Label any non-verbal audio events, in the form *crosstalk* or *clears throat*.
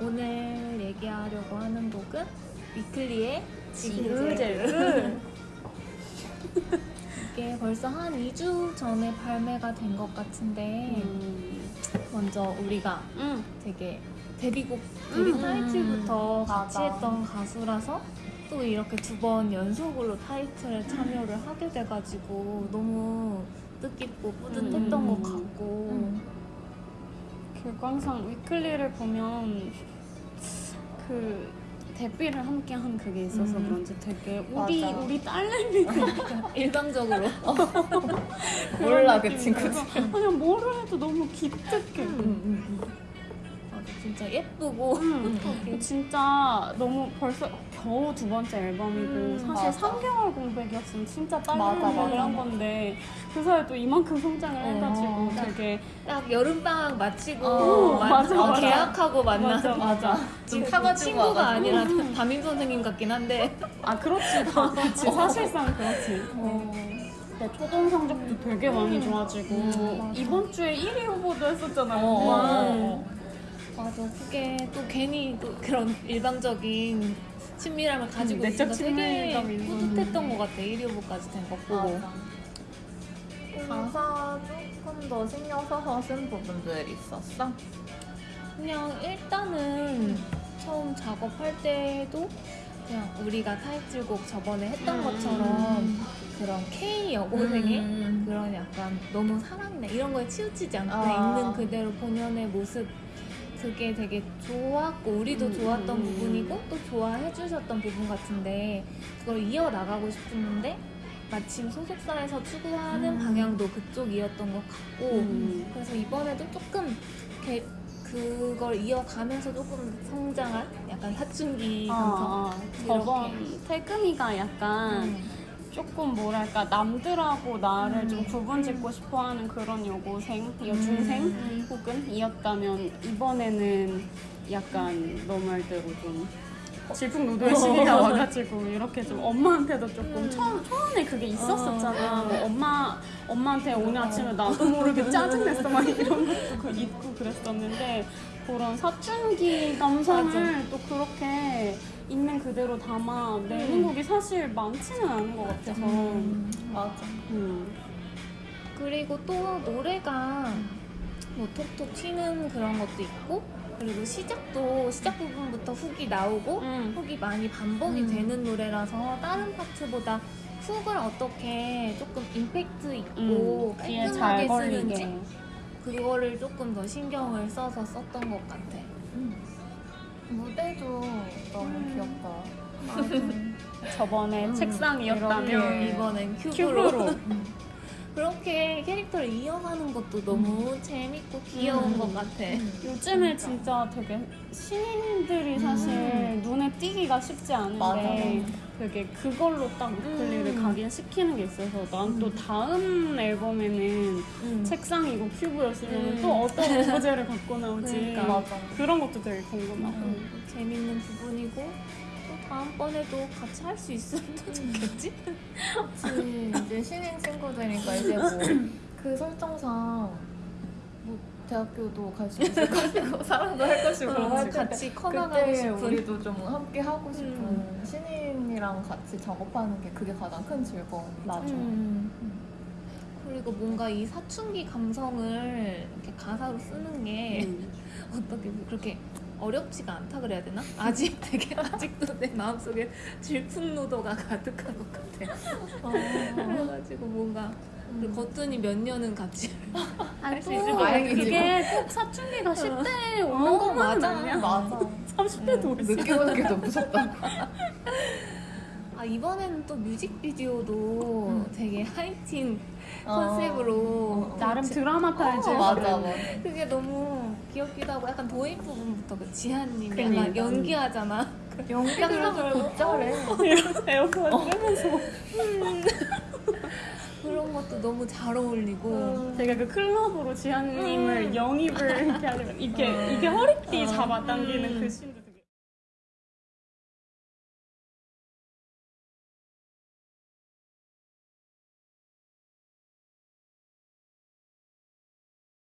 오늘 얘기하려고 하는 곡은 위클리의 지그재그. *laughs* 이게 벌써 한 2주 전에 발매가 된 것 같은데 음. 먼저 우리가 음. 되게 데뷔곡 데뷔 음, 타이틀부터 같이 맞아. 했던 가수라서 또 이렇게 두 번 연속으로 타이틀에 참여를 하게 돼가지고 너무 뜻깊고 뿌듯했던 음. 것 같고 음. 그리고 항상 위클리를 보면 그 데뷔를 함께 한 그게 있어서 음. 그런지 되게 우리 맞아. 우리 딸내미 *laughs* 일방적으로 *laughs* 몰라 그 친구들. 그냥 뭐를 해도 너무 기특해. 맞아 진짜 예쁘고. 음, 진짜 너무 벌써 겨우 두 번째 앨범이고 음, 사실 맞아. 3개월 공백이었으면 진짜. 한 건데 그 사이에 또 이만큼 성장을 어, 해가지고 딱 되게 딱 여름방학 마치고 어, 만- 맞아, 어, 맞아. 계약하고 만난 맞아. 맞아 지금 친구가 와가지고. 아니라. *laughs* 담임 선생님 같긴 한데. 아 그렇지. 다 *laughs* 그렇지. 사실상 그렇지. 내 초등 성적도 되게 많이 좋아지고 음. 이번 주에 1위 후보도 했었잖아요. 어. 어, 맞아 그게 또 괜히 또 그런 일방적인 친밀함을 가지고 음, 내적 있어서 되게. 뿌듯했던 것 같아 1위 후보까지 된것 보고. 가사 조금 더 신경 써서 쓴 부분들 있었어? 그냥 일단은 처음 작업할 때도 그냥 우리가 타이틀곡 저번에 했던 음. 것처럼 그런 K 여고생의 음. 그런 약간 너무 사랑이나 이런 거에 치우치지 않고 아. 있는 그대로 본연의 모습 그게 되게 좋았고 우리도 음, 좋았던 음. 부분이고 또 좋아해 주셨던 부분 같은데 그걸 이어나가고 싶었는데 마침 소속사에서 추구하는 음. 방향도 그쪽이었던 것 같고 음. 그래서 이번에도 조금 이렇게 그걸 이어가면서 조금 성장한 약간 사춘기 감성 아, 아, 저번 태금이가 약간 음. 조금 뭐랄까 남들하고 나를 음. 좀 구분 짓고 싶어하는 그런 여고생, 여중생 음. 혹은 이었다면 이번에는 약간 너 말대로 좀 질풍노도의 시기가 *laughs* 와가지고 이렇게 좀 엄마한테도 조금 음. 처음 초반에 그게 있었었잖아. 어. 뭐 엄마 엄마한테 오늘 아침에 나도 모르게 짜증냈어 막 이런 것도 *laughs* 그 있고 그랬었는데 그런 사춘기 감성을 또 그렇게 있는 그대로 담아 내는 음. 곡이 사실 많지는 않은 것 같아서. 음. 맞아. 음. 그리고 또 노래가 뭐 톡톡 튀는 그런 것도 있고 그리고 시작도 시작 부분부터 훅이 나오고 음. 훅이 많이 반복이 음. 되는 노래라서 다른 파트보다 훅을 어떻게 조금 임팩트 있고 음. 깔끔하게 잘 쓰는지 걸리게. 그거를 조금 더 신경을 써서 썼던 것 같아. 무대도 너무 음. 귀엽다. 저번에 음, 책상이었다면 이렇게. 이번엔 큐브로. 큐브로. *laughs* 그렇게 캐릭터를 이어가는 것도 너무 재밌고 귀여운 음. 것 같아. 요즘에 진짜 되게 신인들이 사실 음. 띄기가 쉽지 않은데. 되게 그걸로 딱 위클리를 음. 각인시키는 게 있어서 난또 다음 앨범에는 음. 책상이고 큐브였으면 음. 또 어떤 *laughs* 오브제를 갖고 나올지 그러니까. 맞아. 그런 것도 되게 궁금하고 음, 재밌는 부분이고 또 다음번에도 같이 할 수 있으면 더 좋겠지? *laughs* 그치. 이제 신인 친구들이니까 이제 뭐 *clears throat* 그 설정상 뭐 대학교도 갈 수 있을 것이고 *laughs* 사랑도 할 것이고 어, 할 텐데 같이 *laughs* 커나가고 싶은 우리도 좀 함께 하고 싶은 음. 신인이랑 같이 작업하는 게 그게 가장 큰 즐거움이죠. 맞아. 음. 그리고 뭔가 이 사춘기 감성을 이렇게 가사로 쓰는 게 음. 어떻게 그렇게 어렵지가 않다 그래야 되나? 아직 *laughs* 되게 아직도 내 마음속에 질풍노도가 가득한 것 같아. 어. 그래가지고 뭔가 그리고 거뜬히 몇 년은 같이 *laughs* 할수또 있을 것 다행이지. 같기도 그게 꼭 사춘기가 10대에 어, 오는 것만은 맞아. 아니야 맞아. 30대도 올수 있어 늦게 오는 게더 무섭다. *laughs* 아 이번에는 또 뮤직비디오도 음. 되게 하이틴 어. 컨셉으로 어. 나름 드라마 탈지 어, 맞아, 맞아. 그게 너무 귀엽기도 하고 약간 도입 부분부터 그 지한님이 그러니까. 약간 연기하잖아 연기하는 걸 곧잘해. 에어컨 끄면서 것도 너무 잘 어울리고. 제가 그 클럽으로 지한님을 영입을 이렇게 하려면 이렇게 이렇게 허리띠 잡아당기는 그 씬도